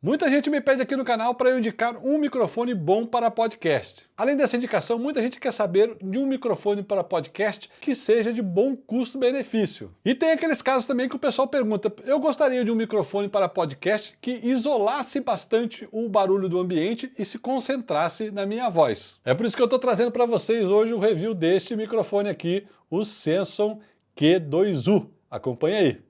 Muita gente me pede aqui no canal para eu indicar um microfone bom para podcast. Além dessa indicação, muita gente quer saber de um microfone para podcast que seja de bom custo-benefício. E tem aqueles casos também que o pessoal pergunta, eu gostaria de um microfone para podcast que isolasse bastante o barulho do ambiente e se concentrasse na minha voz. É por isso que eu estou trazendo para vocês hoje o review deste microfone aqui, o Samson Q2U. Acompanhe aí.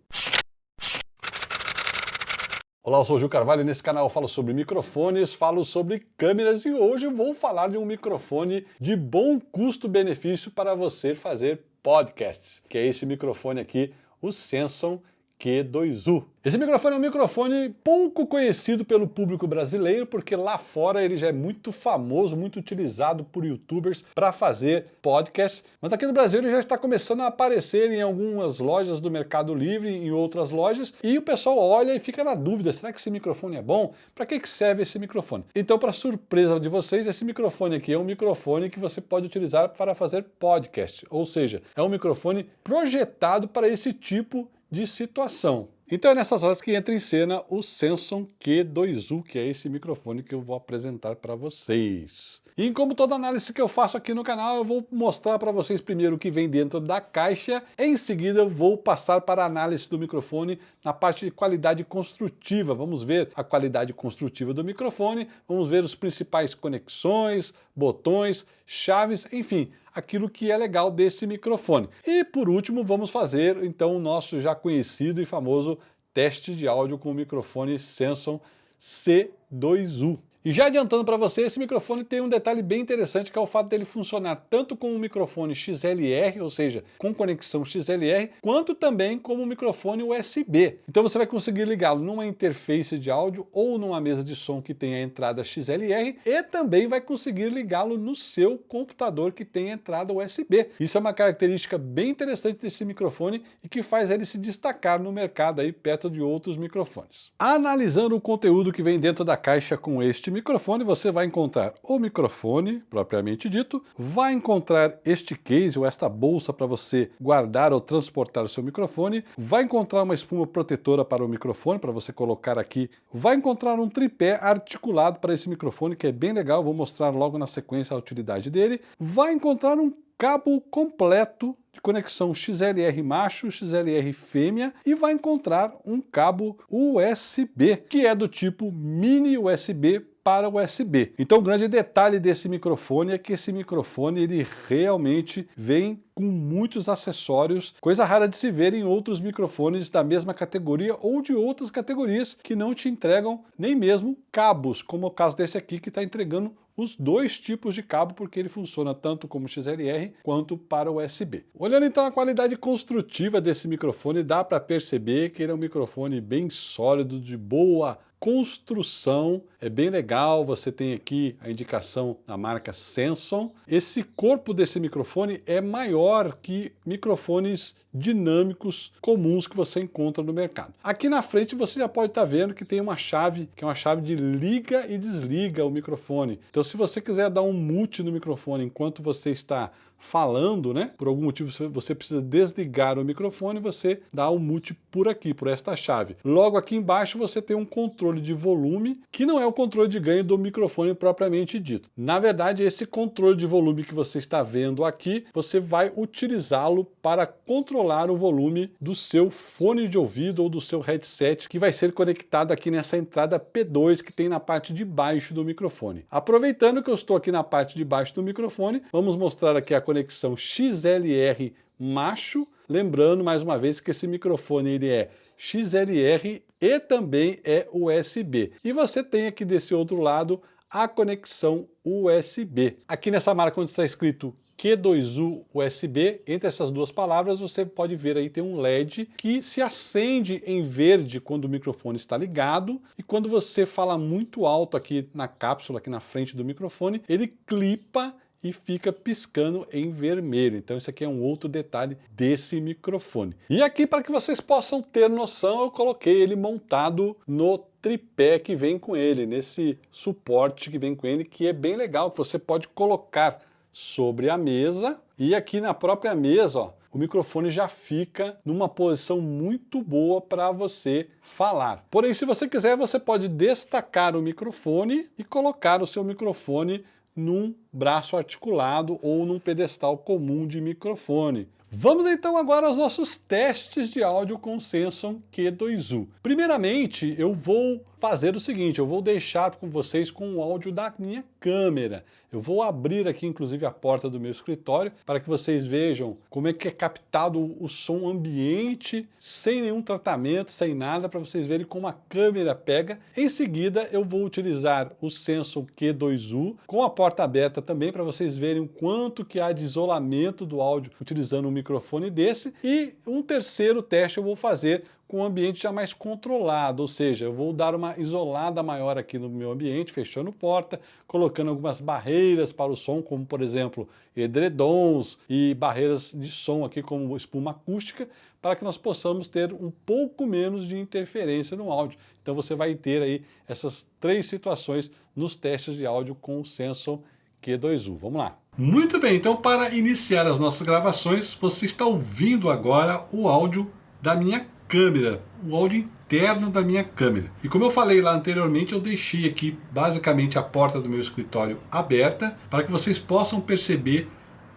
Olá, eu sou o Gil Carvalho e nesse canal eu falo sobre microfones, falo sobre câmeras e hoje vou falar de um microfone de bom custo-benefício para você fazer podcasts, que é esse microfone aqui, o Samson Q2U. Esse microfone é um microfone pouco conhecido pelo público brasileiro, porque lá fora ele já é muito famoso, muito utilizado por youtubers para fazer podcast, mas aqui no Brasil ele já está começando a aparecer em algumas lojas do Mercado Livre, em outras lojas, e o pessoal olha e fica na dúvida, será que esse microfone é bom? Para que, que serve esse microfone? Então, para surpresa de vocês, esse microfone aqui é um microfone que você pode utilizar para fazer podcast, ou seja, é um microfone projetado para esse tipo de situação. Então é nessas horas que entra em cena o Samson Q2U, que é esse microfone que eu vou apresentar para vocês. E como toda análise que eu faço aqui no canal, eu vou mostrar para vocês primeiro o que vem dentro da caixa, em seguida eu vou passar para a análise do microfone na parte de qualidade construtiva. Vamos ver a qualidade construtiva do microfone, vamos ver os principais conexões, botões, chaves, enfim, aquilo que é legal desse microfone. E por último, vamos fazer então o nosso já conhecido e famoso teste de áudio com o microfone Samson C2U. E já adiantando para você, esse microfone tem um detalhe bem interessante, que é o fato dele funcionar tanto com um microfone XLR, ou seja, com conexão XLR, quanto também como um microfone USB. Então você vai conseguir ligá-lo numa interface de áudio ou numa mesa de som que tenha entrada XLR e também vai conseguir ligá-lo no seu computador que tem entrada USB. Isso é uma característica bem interessante desse microfone e que faz ele se destacar no mercado aí perto de outros microfones. Analisando o conteúdo que vem dentro da caixa com este microfone, você vai encontrar o microfone, propriamente dito, vai encontrar este case ou esta bolsa para você guardar ou transportar o seu microfone, vai encontrar uma espuma protetora para o microfone, para você colocar aqui, vai encontrar um tripé articulado para esse microfone, que é bem legal, vou mostrar logo na sequência a utilidade dele, vai encontrar um cabo completo de conexão XLR macho, XLR fêmea e vai encontrar um cabo USB, que é do tipo mini USB para USB. Então o grande detalhe desse microfone é que esse microfone ele realmente vem com muitos acessórios, coisa rara de se ver em outros microfones da mesma categoria ou de outras categorias que não te entregam nem mesmo cabos, como o caso desse aqui que está entregando os dois tipos de cabo, porque ele funciona tanto como XLR quanto para USB. Olhando então a qualidade construtiva desse microfone, dá para perceber que ele é um microfone bem sólido, de boa construção, é bem legal, você tem aqui a indicação da marca Samson. Esse corpo desse microfone é maior que microfones dinâmicos comuns que você encontra no mercado. Aqui na frente você já pode estar tá vendo que tem uma chave, que é uma chave de liga e desliga o microfone. Então se você quiser dar um mute no microfone enquanto você está falando, né? Por algum motivo você precisa desligar o microfone, você dá o mute por aqui, por esta chave. Logo aqui embaixo você tem um controle de volume, que não é o controle de ganho do microfone propriamente dito. Na verdade, esse controle de volume que você está vendo aqui, você vai utilizá-lo para controlar o volume do seu fone de ouvido ou do seu headset, que vai ser conectado aqui nessa entrada P2 que tem na parte de baixo do microfone. Aproveitando que eu estou aqui na parte de baixo do microfone, vamos mostrar aqui a conexão XLR macho, lembrando mais uma vez que esse microfone ele é XLR e também é USB. E você tem aqui desse outro lado a conexão USB. Aqui nessa marca onde está escrito Q2U USB, entre essas duas palavras você pode ver aí tem um LED que se acende em verde quando o microfone está ligado e quando você fala muito alto aqui na cápsula, aqui na frente do microfone, ele clipa e fica piscando em vermelho. Então isso aqui é um outro detalhe desse microfone. E aqui para que vocês possam ter noção, eu coloquei ele montado no tripé que vem com ele, nesse suporte que vem com ele, que é bem legal, que você pode colocar sobre a mesa e aqui na própria mesa, ó, o microfone já fica numa posição muito boa para você falar. Porém, se você quiser, você pode destacar o microfone e colocar o seu microfone num braço articulado ou num pedestal comum de microfone. Vamos então agora aos nossos testes de áudio com o Samsung Q2U. Primeiramente, eu vou fazer o seguinte, eu vou deixar com vocês com o áudio da minha câmera. Eu vou abrir aqui inclusive a porta do meu escritório para que vocês vejam como é que é captado o som ambiente sem nenhum tratamento, sem nada, para vocês verem como a câmera pega. Em seguida eu vou utilizar o Samsung Q2U com a porta aberta também para vocês verem o quanto que há de isolamento do áudio utilizando um microfone desse. E um terceiro teste eu vou fazer com o ambiente já mais controlado, ou seja, eu vou dar uma isolada maior aqui no meu ambiente, fechando porta, colocando algumas barreiras para o som, como por exemplo, edredons e barreiras de som aqui como espuma acústica, para que nós possamos ter um pouco menos de interferência no áudio. Então você vai ter aí essas três situações nos testes de áudio com o Samsung Q2U. Vamos lá. Muito bem, então para iniciar as nossas gravações, você está ouvindo agora o áudio da minha câmera, o áudio interno da minha câmera. E como eu falei lá anteriormente, eu deixei aqui basicamente a porta do meu escritório aberta para que vocês possam perceber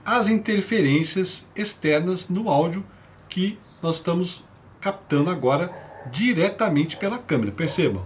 as interferências externas no áudio que nós estamos captando agora diretamente pela câmera. Percebam.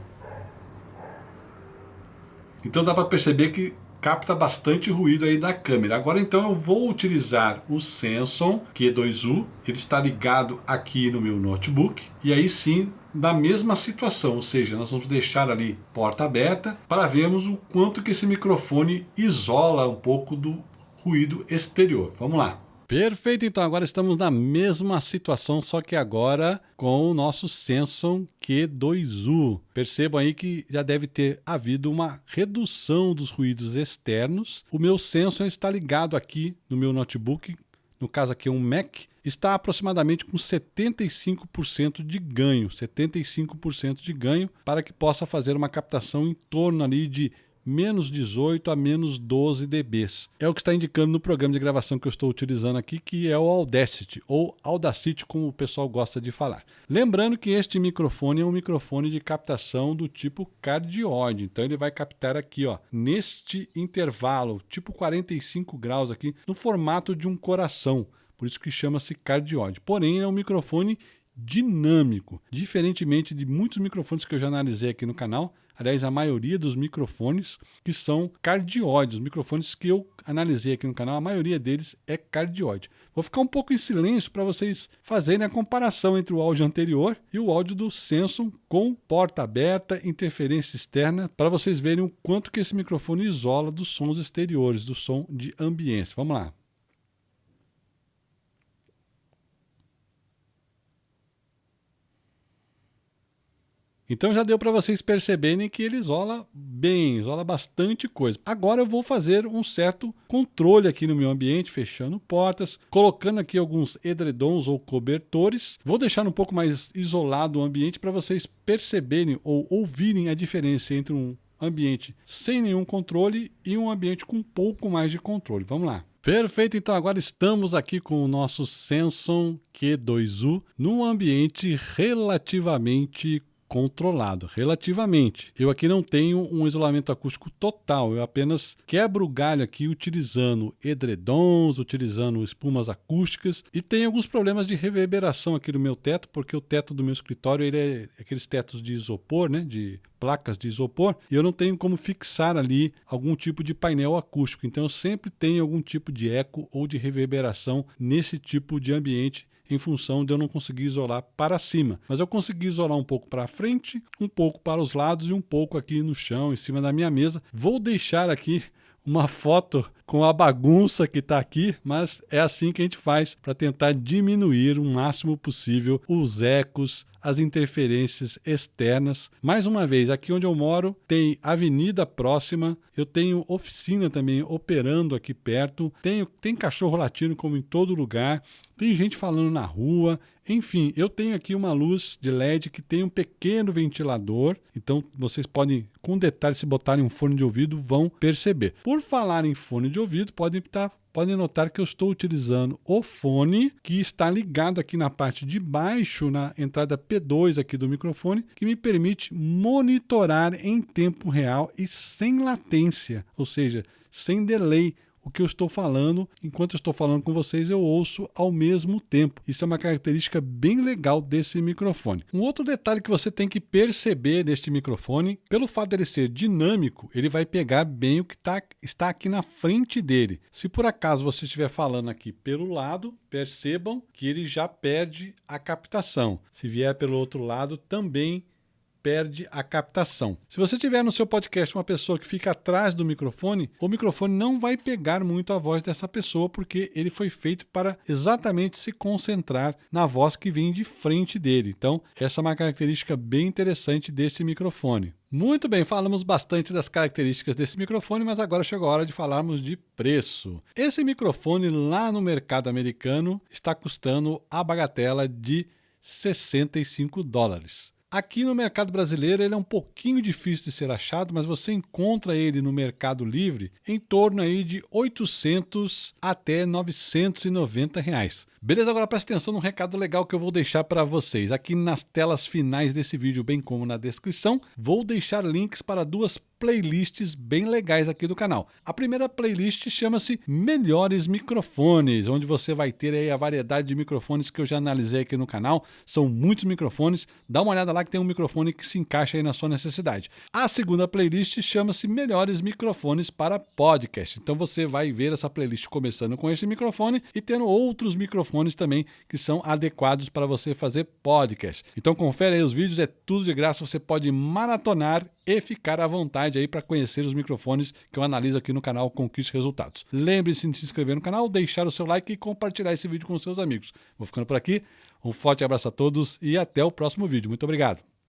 Então dá para perceber que capta bastante ruído aí da câmera. Agora então eu vou utilizar o Samsung Q2U, ele está ligado aqui no meu notebook, e aí sim na mesma situação, ou seja, nós vamos deixar ali porta aberta para vermos o quanto que esse microfone isola um pouco do ruído exterior. Vamos lá. Perfeito, então agora estamos na mesma situação, só que agora com o nosso Samsung Q2U. Percebam aí que já deve ter havido uma redução dos ruídos externos. O meu Samsung está ligado aqui no meu notebook, no caso aqui é um Mac, está aproximadamente com 75% de ganho, 75% de ganho para que possa fazer uma captação em torno ali de menos 18 a menos 12 dBs. É o que está indicando no programa de gravação que eu estou utilizando aqui, que é o Audacity, ou Audacity, como o pessoal gosta de falar. Lembrando que este microfone é um microfone de captação do tipo cardioide, então ele vai captar aqui, ó, neste intervalo, tipo 45 graus aqui, no formato de um coração. Por isso que chama-se cardioide. Porém, é um microfone dinâmico, diferentemente de muitos microfones que eu já analisei aqui no canal, aliás, a maioria dos microfones que são cardioides, os microfones que eu analisei aqui no canal, a maioria deles é cardioide. Vou ficar um pouco em silêncio para vocês fazerem a comparação entre o áudio anterior e o áudio do Samsung com porta aberta, interferência externa, para vocês verem o quanto que esse microfone isola dos sons exteriores, do som de ambiência. Vamos lá. Então já deu para vocês perceberem que ele isola bem, isola bastante coisa. Agora eu vou fazer um certo controle aqui no meu ambiente, fechando portas, colocando aqui alguns edredons ou cobertores. Vou deixar um pouco mais isolado o ambiente para vocês perceberem ou ouvirem a diferença entre um ambiente sem nenhum controle e um ambiente com um pouco mais de controle. Vamos lá. Perfeito, então agora estamos aqui com o nosso Samsung Q2U num ambiente relativamente controlado, relativamente. Eu aqui não tenho um isolamento acústico total, eu apenas quebro o galho aqui utilizando edredons, utilizando espumas acústicas e tem alguns problemas de reverberação aqui no meu teto, porque o teto do meu escritório ele é aqueles tetos de isopor, né, de placas de isopor, e eu não tenho como fixar ali algum tipo de painel acústico, então eu sempre tenho algum tipo de eco ou de reverberação nesse tipo de ambiente em função de eu não conseguir isolar para cima. Mas eu consegui isolar um pouco para frente, um pouco para os lados e um pouco aqui no chão, em cima da minha mesa. Vou deixar aqui uma foto com a bagunça que está aqui, mas é assim que a gente faz para tentar diminuir o máximo possível os ecos, as interferências externas. Mais uma vez, aqui onde eu moro tem avenida próxima, eu tenho oficina também operando aqui perto, tenho, tem cachorro latindo como em todo lugar, tem gente falando na rua, enfim, eu tenho aqui uma luz de LED que tem um pequeno ventilador, então vocês podem, com detalhe, se botarem um fone de ouvido, vão perceber. Por falar em fone de ouvido, podem estar podem notar que eu estou utilizando o fone que está ligado aqui na parte de baixo, na entrada P2 aqui do microfone, que me permite monitorar em tempo real e sem latência, ou seja, sem delay o que eu estou falando, enquanto eu estou falando com vocês, eu ouço ao mesmo tempo. Isso é uma característica bem legal desse microfone. Um outro detalhe que você tem que perceber neste microfone, pelo fato dele ser dinâmico, ele vai pegar bem o que tá, está aqui na frente dele. Se por acaso você estiver falando aqui pelo lado, percebam que ele já perde a captação. Se vier pelo outro lado, também perde a captação. Se você tiver no seu podcast uma pessoa que fica atrás do microfone, o microfone não vai pegar muito a voz dessa pessoa porque ele foi feito para exatamente se concentrar na voz que vem de frente dele. Então, essa é uma característica bem interessante desse microfone. Muito bem, falamos bastante das características desse microfone, mas agora chegou a hora de falarmos de preço. Esse microfone lá no mercado americano está custando a bagatela de 65 dólares. Aqui no mercado brasileiro ele é um pouquinho difícil de ser achado, mas você encontra ele no Mercado Livre em torno aí de 800 até 990 reais. Beleza, agora presta atenção num recado legal que eu vou deixar para vocês. Aqui nas telas finais desse vídeo, bem como na descrição, vou deixar links para duas playlists bem legais aqui do canal. A primeira playlist chama-se Melhores Microfones, onde você vai ter aí a variedade de microfones que eu já analisei aqui no canal. São muitos microfones. Dá uma olhada lá que tem um microfone que se encaixa aí na sua necessidade. A segunda playlist chama-se Melhores Microfones para Podcast. Então você vai ver essa playlist começando com esse microfone e tendo outros microfones também que são adequados para você fazer podcast. Então confere aí os vídeos, é tudo de graça, você pode maratonar e ficar à vontade aí para conhecer os microfones que eu analiso aqui no canal Conquiste Resultados. Lembre-se de se inscrever no canal, deixar o seu like e compartilhar esse vídeo com seus amigos. Vou ficando por aqui, um forte abraço a todos e até o próximo vídeo. Muito obrigado!